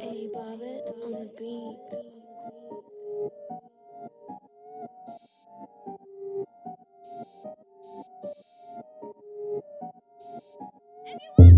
A Bobbit on the beat. Anyone?